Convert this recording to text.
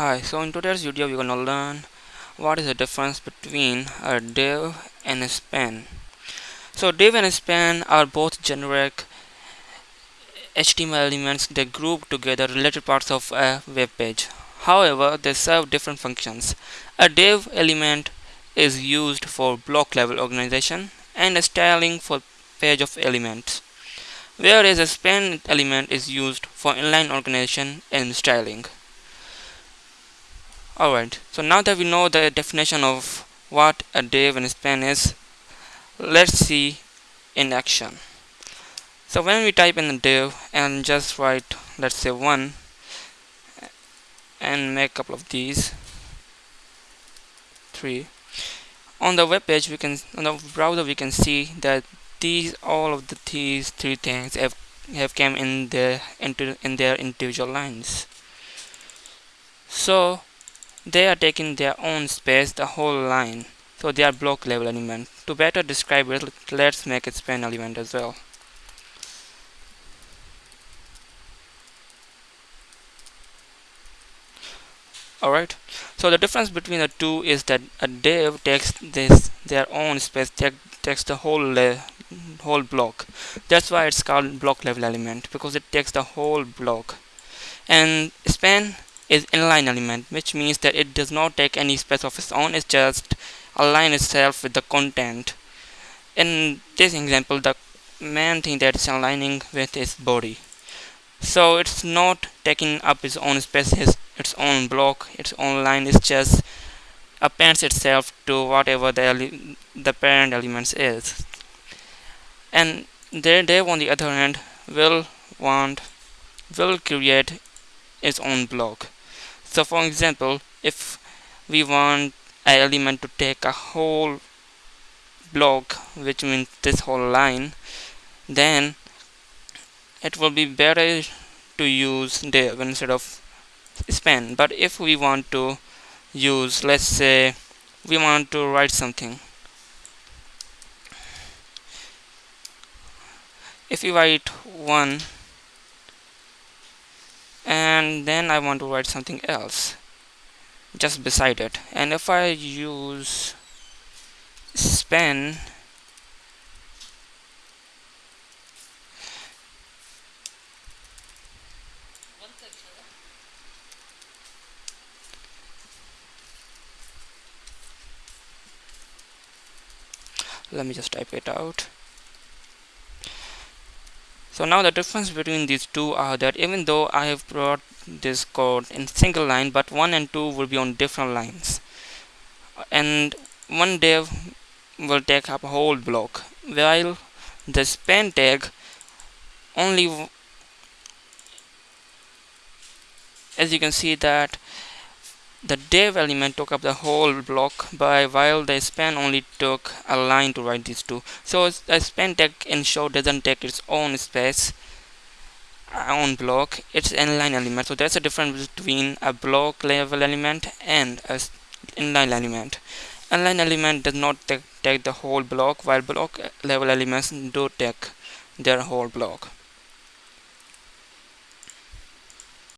Hi, so in today's video we're gonna learn what is the difference between a div and a span. So div and span are both generic HTML elements that group together related parts of a web page. However, they serve different functions. A div element is used for block level organization and a styling for page of elements. Whereas a span element is used for inline organization and styling. Alright, so now that we know the definition of what a div and span is, let's see in action. So when we type in a div and just write, let's say 1 and make a couple of these, 3. On the web page, we can, on the browser, we can see that these, all of the, these three things have, have came in their, into, in their individual lines. So they are taking their own space the whole line so they are block level element. To better describe it let's make it span element as well. Alright so the difference between the two is that a div takes this their own space take, takes the whole whole block. That's why it's called block level element because it takes the whole block. And span is inline element which means that it does not take any space of its own it just align itself with the content. In this example the main thing that is aligning with is body. So it's not taking up its own space its, its own block its own line is just appends itself to whatever the, the parent elements is. And their div on the other hand will want will create its own block so for example if we want an element to take a whole block which means this whole line then it will be better to use div instead of span. But if we want to use let's say we want to write something. If we write one and then I want to write something else just beside it. And if I use span let me just type it out so now the difference between these two are that even though I have brought this code in single line but 1 and 2 will be on different lines. And one div will take up a whole block while the span tag only as you can see that the div element took up the whole block by while the span only took a line to write these two. So the span tag short doesn't take its own space uh, own block. It's inline element. So that's a difference between a block level element and a inline element. Inline element does not take, take the whole block while block level elements do take their whole block